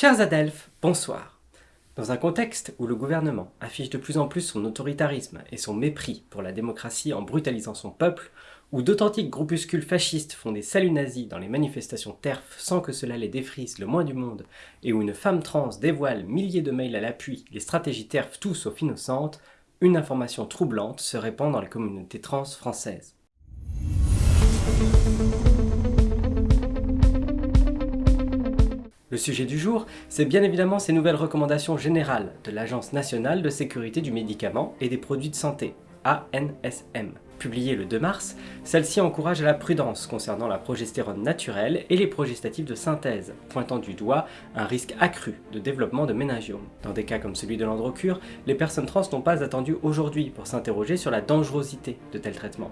Chers Adelphes, bonsoir. Dans un contexte où le gouvernement affiche de plus en plus son autoritarisme et son mépris pour la démocratie en brutalisant son peuple, où d'authentiques groupuscules fascistes font des saluts nazis dans les manifestations TERF sans que cela les défrise le moins du monde, et où une femme trans dévoile milliers de mails à l'appui les stratégies TERF tout sauf innocentes, une information troublante se répand dans la communauté trans française. Le sujet du jour, c'est bien évidemment ces nouvelles recommandations générales de l'Agence nationale de sécurité du médicament et des produits de santé, ANSM. Publiée le 2 mars, celle-ci encourage à la prudence concernant la progestérone naturelle et les progestatifs de synthèse, pointant du doigt un risque accru de développement de méningiome. Dans des cas comme celui de l'androcure, les personnes trans n'ont pas attendu aujourd'hui pour s'interroger sur la dangerosité de tels traitements.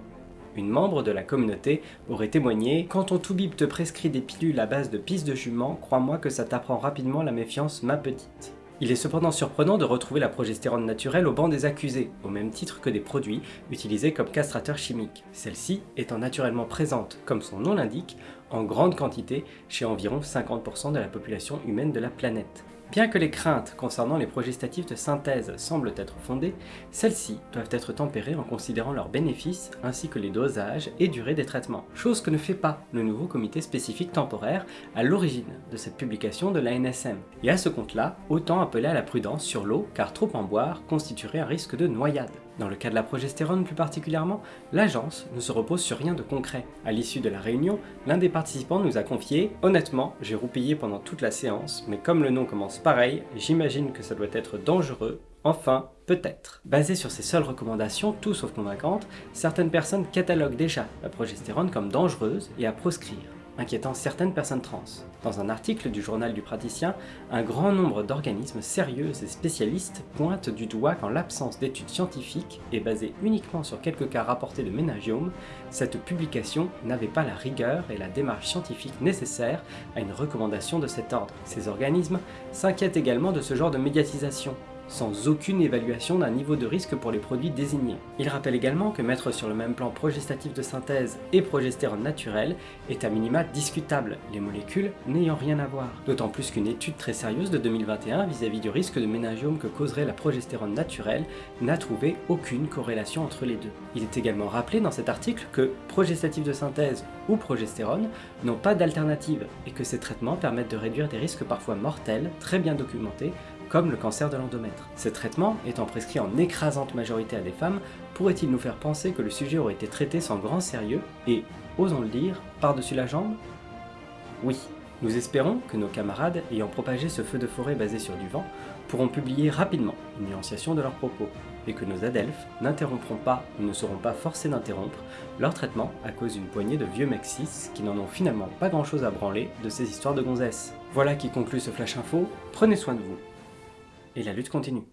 Une membre de la communauté aurait témoigné « Quand ton toubib te prescrit des pilules à base de pisse de jument, crois-moi que ça t'apprend rapidement la méfiance, ma petite ». Il est cependant surprenant de retrouver la progestérone naturelle au banc des accusés, au même titre que des produits utilisés comme castrateurs chimiques, celle-ci étant naturellement présente, comme son nom l'indique, en grande quantité chez environ 50% de la population humaine de la planète. Bien que les craintes concernant les progestatifs de synthèse semblent être fondées, celles-ci doivent être tempérées en considérant leurs bénéfices ainsi que les dosages et durée des traitements, chose que ne fait pas le nouveau comité spécifique temporaire à l'origine de cette publication de l'ANSM. Et à ce compte-là, autant appeler à la prudence sur l'eau car trop en boire constituerait un risque de noyade. Dans le cas de la progestérone plus particulièrement, l'agence ne se repose sur rien de concret. À l'issue de la réunion, l'un des participants nous a confié « Honnêtement, j'ai roupillé pendant toute la séance, mais comme le nom commence pareil, j'imagine que ça doit être dangereux, enfin, peut-être ». Basé sur ces seules recommandations, tout sauf convaincantes, certaines personnes cataloguent déjà la progestérone comme dangereuse et à proscrire inquiétant certaines personnes trans. Dans un article du journal du praticien, un grand nombre d'organismes sérieux et spécialistes pointent du doigt qu'en l'absence d'études scientifiques et basée uniquement sur quelques cas rapportés de méningiome, cette publication n'avait pas la rigueur et la démarche scientifique nécessaires à une recommandation de cet ordre. Ces organismes s'inquiètent également de ce genre de médiatisation, sans aucune évaluation d'un niveau de risque pour les produits désignés. Il rappelle également que mettre sur le même plan progestatif de synthèse et progestérone naturelle est à minima discutable, les molécules n'ayant rien à voir. D'autant plus qu'une étude très sérieuse de 2021 vis-à-vis du risque de méningiome que causerait la progestérone naturelle n'a trouvé aucune corrélation entre les deux. Il est également rappelé dans cet article que progestatif de synthèse ou progestérone n'ont pas d'alternative et que ces traitements permettent de réduire des risques parfois mortels, très bien documentés, comme le cancer de l'endomètre. Ces traitements, étant prescrits en écrasante majorité à des femmes, pourraient-ils nous faire penser que le sujet aurait été traité sans grand sérieux et, osons le dire, par-dessus la jambe? Oui, nous espérons que nos camarades, ayant propagé ce feu de forêt basé sur du vent, pourront publier rapidement une nuanciation de leurs propos, et que nos adelphes n'interrompront pas ou ne seront pas forcés d'interrompre leur traitement à cause d'une poignée de vieux mexis qui n'en ont finalement pas grand chose à branler de ces histoires de gonzesses. Voilà qui conclut ce Flash Info, prenez soin de vous et la lutte continue.